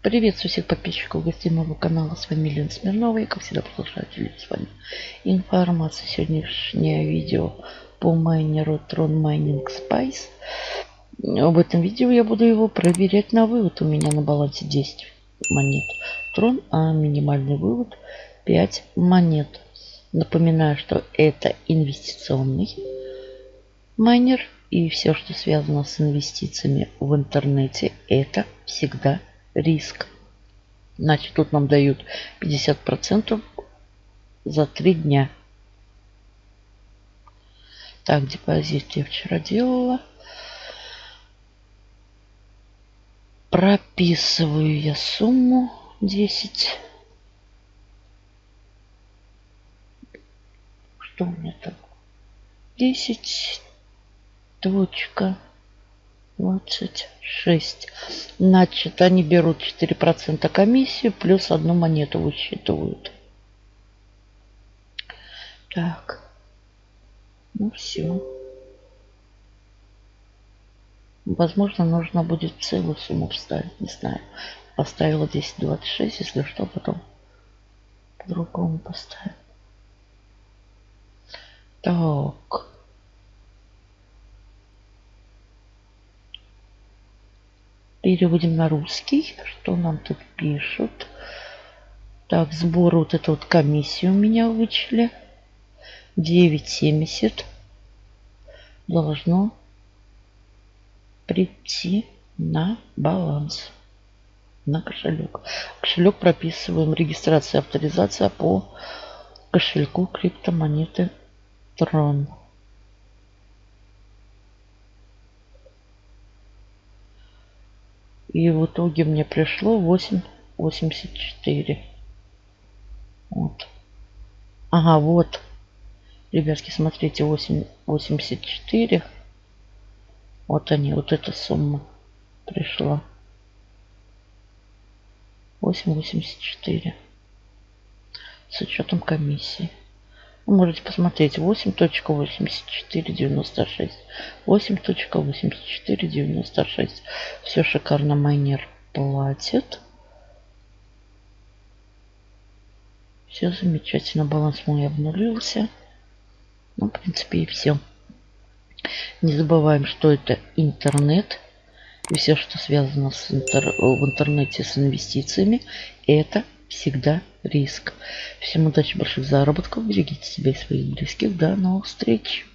Приветствую всех подписчиков гостей моего канала. С вами Лена Смирнова. И как всегда продолжаю делиться с вами информацией. Сегодняшнее видео по майнеру Tron Mining Spice. В этом видео я буду его проверять на вывод. У меня на балансе 10 монет Tron, а минимальный вывод 5 монет. Напоминаю, что это инвестиционный майнер. И все, что связано с инвестициями в интернете, это всегда риск. Значит, тут нам дают 50% за 3 дня. Так, депозит я вчера делала. Прописываю я сумму 10. Что у меня там? 10 точка 26. Значит, они берут 4% комиссии, плюс одну монету высчитывают. Так. Ну все. Возможно, нужно будет целую сумму вставить. Не знаю. Поставила 10.26, если что, потом по-другому поставим. Так. Переводим на русский. Что нам тут пишут? Так, сбор вот эту вот комиссию у меня вычли. 9,70 должно прийти на баланс на кошелек. Кошелек прописываем регистрация, авторизация по кошельку криптомонеты Tron. И в итоге мне пришло 8,84. Вот. Ага, вот. Ребятки, смотрите, 8,84. Вот они, вот эта сумма пришла. 8,84. С учетом комиссии. Вы можете посмотреть 8.8496. 8.8496. Все шикарно майнер платит. Все замечательно. Баланс мой обнулился. Ну, в принципе, и все. Не забываем, что это интернет. И все, что связано с интер... в интернете с инвестициями, это всегда риск. Всем удачи, больших заработков. Берегите себя и своих близких. До новых встреч.